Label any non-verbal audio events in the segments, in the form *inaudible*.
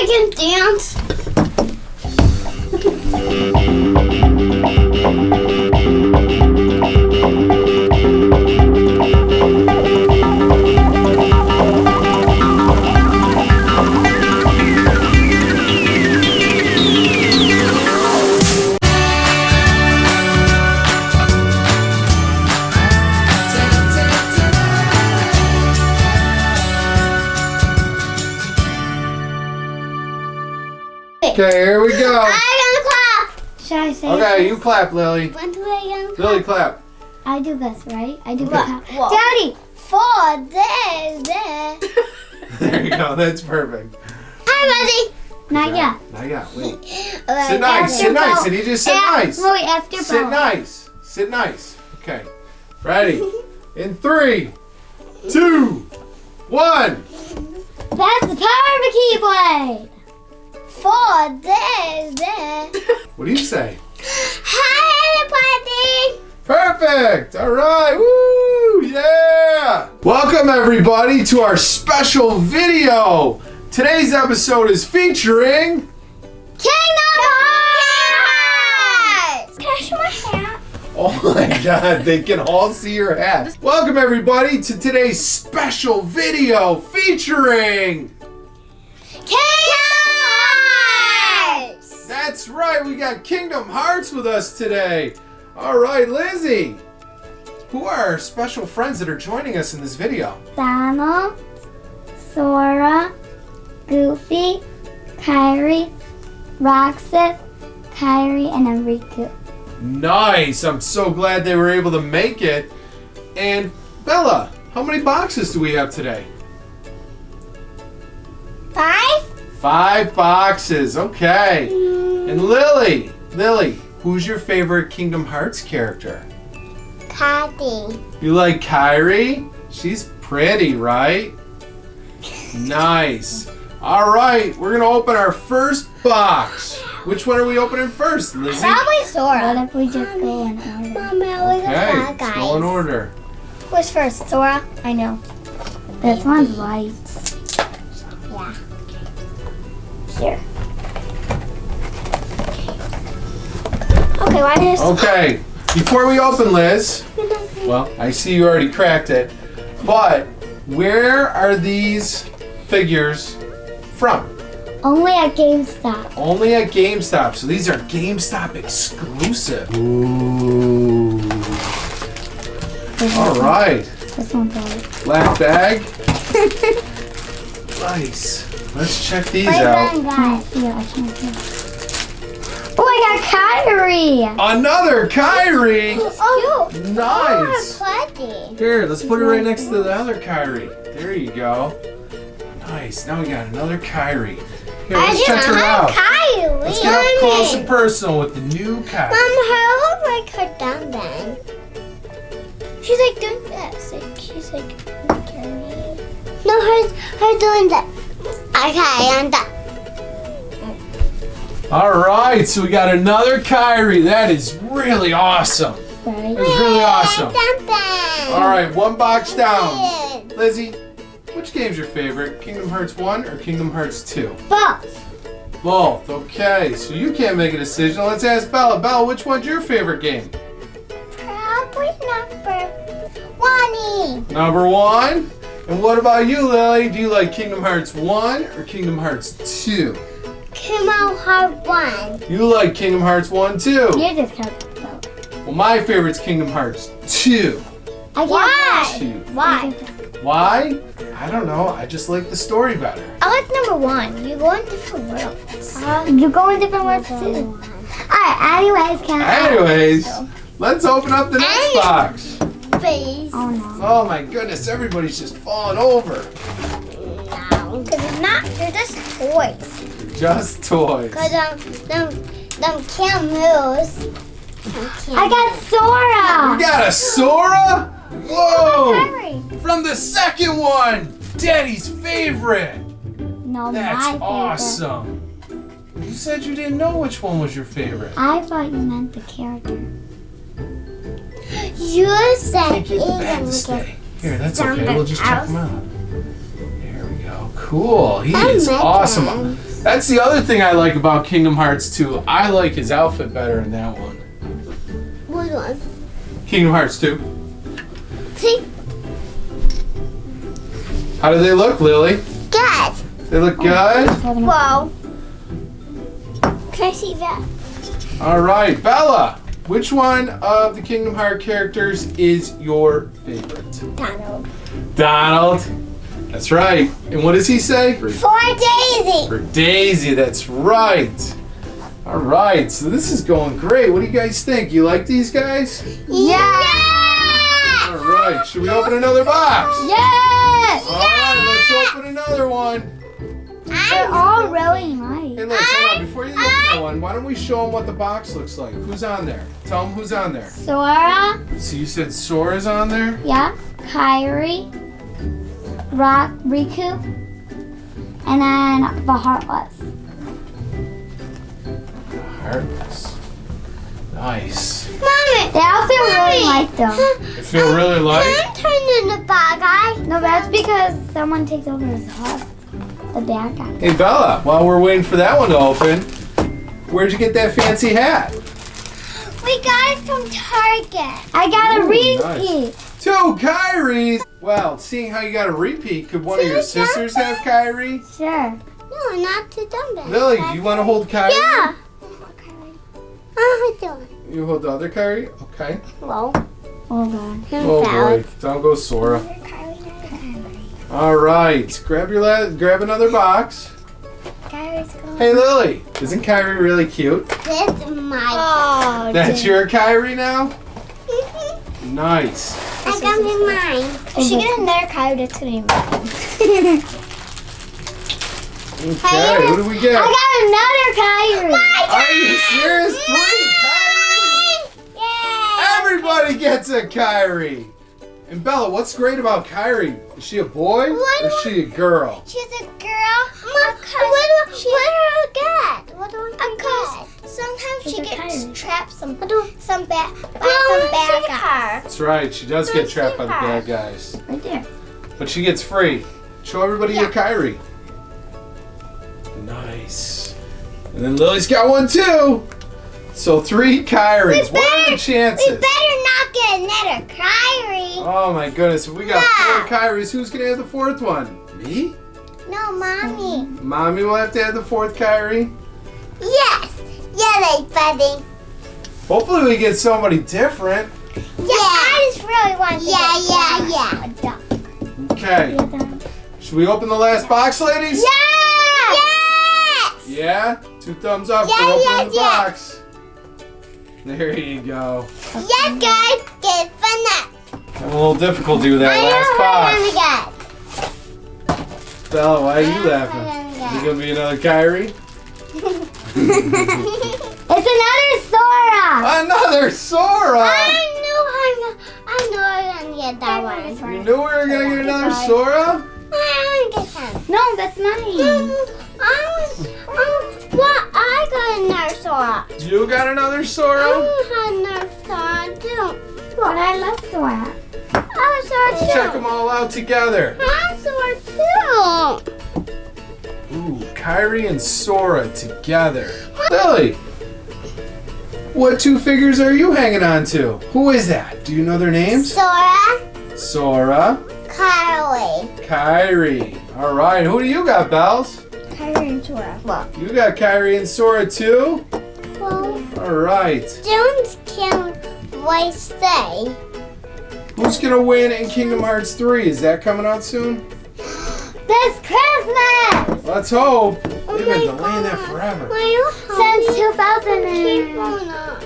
I can dance. Okay, here we go. I'm gonna clap. Should I say? Okay, you clap, Lily. When do I gonna clap? Lily, clap. I do this, right? I do Okay. clap. Whoa. Daddy! Four days there. There you go. That's perfect. Hi, Not Okay. yet. Not yet. Wait. *laughs* buddy. Sit nice. Sit nice. Did he just sit nice? Wait, after Sit Bella. nice. Sit nice. Okay. Ready? *laughs* In three, two, one. That's the power of a keyblade! Four days there. *laughs* What do you say? Hi, everybody. Perfect. All right. Woo! Yeah. Welcome everybody to our special video. Today's episode is featuring Kingdom Hearts. Can I show my hat? Oh my god, they can all see your hat. Welcome everybody to today's special video featuring Kingdom Hearts. That's right, we got Kingdom Hearts with us today. All right, Lizzie. Who are our special friends that are joining us in this video? Donald, Sora, Goofy, Kairi, Roxas, Kairi, and Enrico. Nice. I'm so glad they were able to make it. And Bella, how many boxes do we have today? Five. Five boxes. Okay. Mm. And Lily, Lily, who's your favorite Kingdom Hearts character? Patty. You like Kairi? She's pretty, right? Nice. All right, we're gonna open our first box. Which one are we opening first, Lizzie? Probably Sora. What if we just go in order? Mama, look Okay, let's guys. go in order. Who's first? Sora? I know. This one's white. Yeah. Here. Okay, why did Okay, before we open, Liz. *laughs* Well, I see you already cracked it, but where are these figures from? Only at GameStop. Only at GameStop. So these are GameStop exclusive. Ooh. This All. This one's white. Black bag. *laughs* Nice. Let's check these Wait, out. then, I guys. see. I can't. Oh, I got Kairi! Another Kairi. Oh. Nice. Plenty. Here, let's put it right next to the other Kairi. There you go. Nice. Now we got another Kairi. Here, let's check her out. Kylie. Let's get up close and personal with the new Kairi. Mom, her look like her dumb bang. She's like doing this. Like she's like. No, her her doing that. Okay, I'm done. All right, so we got another Kairi. That is really awesome. That is really awesome. All right, one box down. Lizzie, which game's your favorite? Kingdom Hearts 1 or Kingdom Hearts 2? Both. Both. Okay, so you can't make a decision. Let's ask Bella. Bella, which one's your favorite game? Probably number one. Number one. And what about you, Lily? Do you like Kingdom Hearts 1 or Kingdom Hearts 2? Come out hard one. You like Kingdom Hearts 1 too. You just got both. Well, my favorite's Kingdom Hearts 2. I got Why? 2. Why? Why? I don't know. I just like the story better. I like number one. You go in different worlds. Uh, you go in different worlds too. Alright, anyways, can I? Anyways, let's open up the next Hey. box. Face. Oh no. Oh my goodness, everybody's just falling over. No, because it's not. They're just toys. Just toys. Cause um, them, them can't move. I got Sora! We got a Sora? Whoa! From the second one! Daddy's favorite! No, That's my favorite. awesome. You said you didn't know which one was your favorite. I thought you meant the character. You said Can't get the to stay. Here, that's okay. We'll just check them out. There we go. Cool. He I is awesome. them. That's the other thing I like about Kingdom Hearts 2. I like his outfit better in that one. Which one? Kingdom Hearts 2. See? How do they look, Lily? Good. They look good? Whoa. Can I see that? All right, Bella. Which one of the Kingdom Hearts characters is your favorite? Donald. Donald. That's right. And what does he say? For Daisy. For Daisy, that's right. All right, so this is going great. What do you guys think? You like these guys? Yeah. All right, should we open another box? Yes! All right, let's open another one. They're all really nice. Hey, look, hold on. Before you open that one, why don't we show them what the box looks like? Who's on there? Tell them who's on there. Sora, So you said Sora's on there? yeah, Kairi, Rock, Riku, and then the Heartless. The heartless. Nice. Mommy. They all feel really light though. You feel really light? Can I turn in the bad guy? No, that's because someone takes over his heart. The bad guy. Hey, Bella, while we're waiting for that one to open, where'd you get that fancy hat? We got it from Target. I got a Ooh, repeat. Two Kairis! Well, seeing how you got a repeat, could one of your sisters have Kairi? Sure. No, not to dumb Lily, do you want to hold Kairi? Yeah. *laughs* Oh, do it. You hold the other Kairi? Okay. Whoa. Oh god. Oh boy, down goes Sora. All right, grab your la- grab another box. Hey Lily, isn't Kairi really cute? This is my. Oh, That's your Kairi now? *laughs* Nice. I got me mine. If she gets another card, that's gonna be mine. Okay, who do we get? I got another Kairi. Are you serious? Three Kairis? Yay! Everybody gets a Kairi. And Bella, what's great about Kairi? Is she a boy or is she a girl? She's a girl. Mom, what, do, what do I get? What do I get? Sometimes she She's a gets Kairi. trapped some some bad by some bad guys. That's right, she does get trapped by the bad guys. Right there. But she gets free. Show everybody Yeah. your Kairi. Nice. And then Lily's got one too. So three Kairis. What are the We better not get another Kairi. Oh my goodness, if we got Yeah. four Kairis, who's gonna have the fourth one? Me? No, mommy. Mommy will have to have the fourth Kairi. Yes. Yeah, they buddy. Hopefully we get somebody different. Yeah, I just really want to Yeah, yeah, yeah. A duck. Okay. Should we open the last box, ladies? Yeah! Yes! Yeah? Two thumbs up Yeah, for opening yeah, the yeah. box. There you go. Yes, guys. Get fun. A little difficulty with that I last know box. what I'm gonna get. Bella, why are I you laughing? I'm Is gonna it gonna be another Kairi? *laughs* It's another Sora. Another Sora! I knew I'm I knew I was gonna get that one. You knew we were gonna get another Sora? I want to get that. No, that's mine. *laughs* I was, um, what? I got another Sora. You got another I Sora? had another Sora too. But I love Sora. I was Sora Let's too. check them all out together. I too. Ooh, Kairi and Sora together. Lily, what two figures are you hanging on to? Who is that? Do you know their names? Sora, Sora, Carly. Kairi. All right, who do you got, Bells? Kairi and Sora. Well, You got Kairi and Sora too? well, All right. Jones can't voice say. Who's gonna win in Kingdom Hearts 3? Is that coming out soon? This Christmas Let's hope. Oh They've Oh been my delaying that forever. since 2013. on up.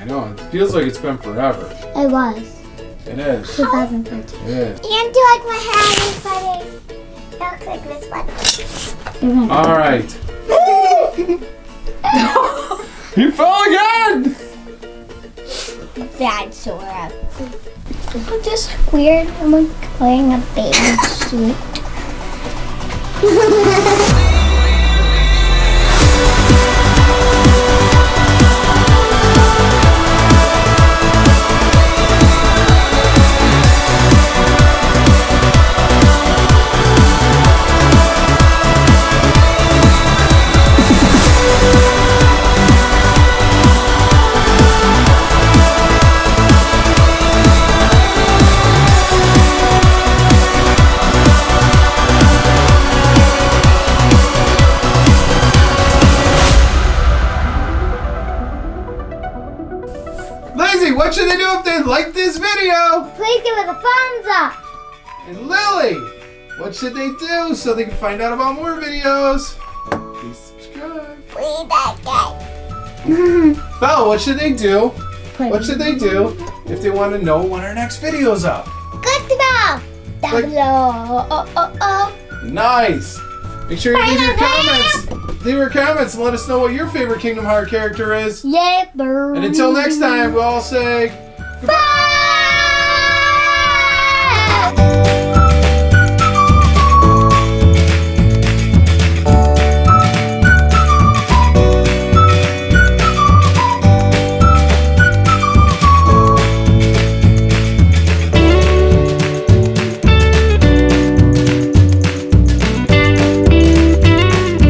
I know, it feels like it's been forever. It was It is. 2013. It is. And do you like my hair, buddy? It looks like this one. All right. *laughs* *laughs* you fell again! Bad Sora. I'm just weird. I'm like wearing a baby suit. *laughs* like this video. Please give it a thumbs up. And Lily, what should they do so they can find out about more videos? Please subscribe. Please that guy. *laughs* Belle, what should they do? What should they do if they want to know when our next video's up? Good to know. Down Like- below. Oh, oh, oh, oh. Nice. Make sure you leave your comments. Leave your comments and let us know what your favorite Kingdom Heart character is. Yeah, bird. And until next time, we'll all say